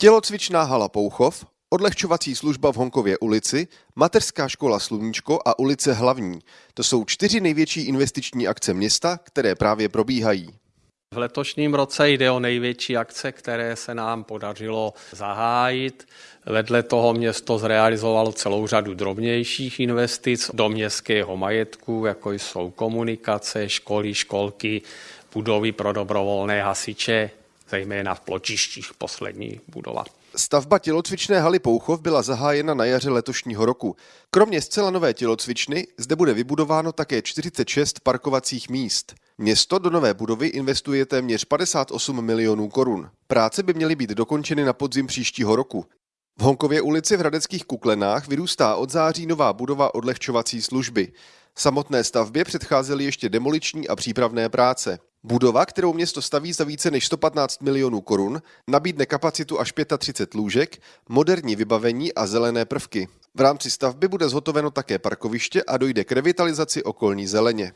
Tělocvičná hala Pouchov, odlehčovací služba v Honkově ulici, mateřská škola Sluníčko a ulice Hlavní. To jsou čtyři největší investiční akce města, které právě probíhají. V letošním roce jde o největší akce, které se nám podařilo zahájit. Vedle toho město zrealizovalo celou řadu drobnějších investic do městského majetku, jako jsou komunikace, školy, školky, budovy pro dobrovolné hasiče, zejména v pločištích poslední budova. Stavba tělocvičné haly Pouchov byla zahájena na jaře letošního roku. Kromě zcela nové tělocvičny zde bude vybudováno také 46 parkovacích míst. Město do nové budovy investuje téměř 58 milionů korun. Práce by měly být dokončeny na podzim příštího roku. V Honkově ulici v Hradeckých Kuklenách vyrůstá od září nová budova odlehčovací služby. Samotné stavbě předcházely ještě demoliční a přípravné práce. Budova, kterou město staví za více než 115 milionů korun, nabídne kapacitu až 35 lůžek, moderní vybavení a zelené prvky. V rámci stavby bude zhotoveno také parkoviště a dojde k revitalizaci okolní zeleně.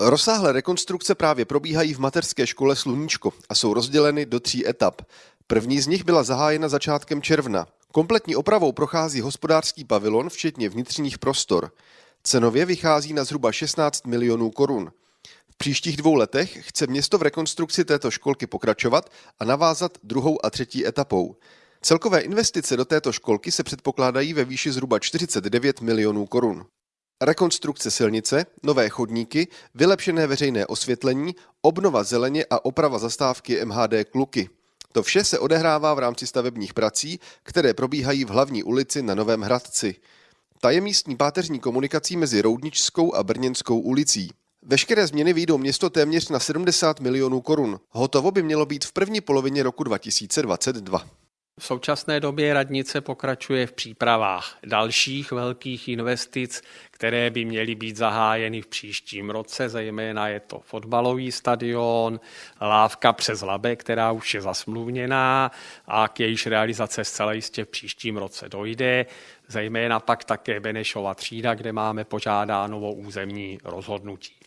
Rozsáhlé rekonstrukce právě probíhají v mateřské škole Sluníčko a jsou rozděleny do tří etap. První z nich byla zahájena začátkem června. Kompletní opravou prochází hospodářský pavilon, včetně vnitřních prostor. Cenově vychází na zhruba 16 milionů korun. Příštích dvou letech chce město v rekonstrukci této školky pokračovat a navázat druhou a třetí etapou. Celkové investice do této školky se předpokládají ve výši zhruba 49 milionů korun. Rekonstrukce silnice, nové chodníky, vylepšené veřejné osvětlení, obnova zeleně a oprava zastávky MHD Kluky. To vše se odehrává v rámci stavebních prací, které probíhají v hlavní ulici na Novém Hradci. Ta je místní páteřní komunikací mezi Roudničskou a Brněnskou ulicí. Veškeré změny výjdou město téměř na 70 milionů korun. Hotovo by mělo být v první polovině roku 2022. V současné době radnice pokračuje v přípravách dalších velkých investic, které by měly být zahájeny v příštím roce, zejména je to fotbalový stadion, lávka přes Labe, která už je zasmluvněná a k jejíž realizace zcela jistě v příštím roce dojde, zejména pak také Benešova třída, kde máme požádáno o územní rozhodnutí.